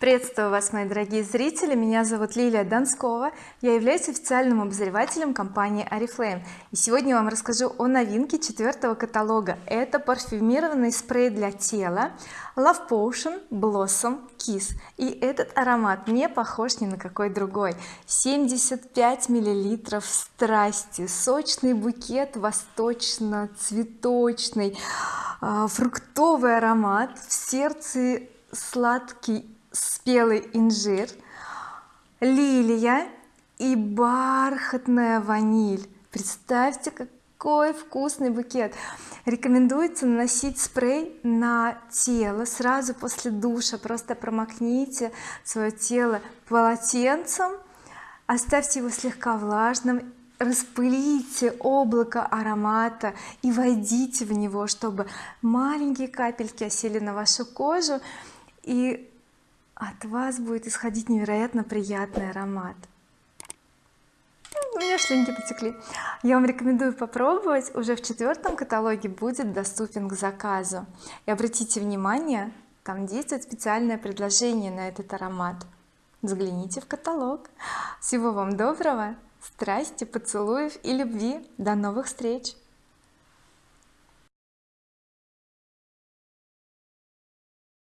приветствую вас мои дорогие зрители. Меня зовут Лилия Донскова. Я являюсь официальным обозревателем компании oriflame и сегодня я вам расскажу о новинке четвертого каталога. Это парфюмированный спрей для тела Love Potion Blossom Kiss. И этот аромат не похож ни на какой другой. 75 миллилитров страсти сочный букет восточно-цветочный а, фруктовый аромат в сердце сладкий спелый инжир лилия и бархатная ваниль. Представьте какой вкусный букет. Рекомендуется наносить спрей на тело сразу после душа. Просто промокните свое тело полотенцем оставьте его слегка влажным распылите облако аромата и войдите в него чтобы маленькие капельки осели на вашу кожу и от вас будет исходить невероятно приятный аромат. У меня слюнки потекли. Я вам рекомендую попробовать. Уже в четвертом каталоге будет доступен к заказу. И обратите внимание там действует специальное предложение на этот аромат. Взгляните в каталог. Всего вам доброго страсти поцелуев и любви. До новых встреч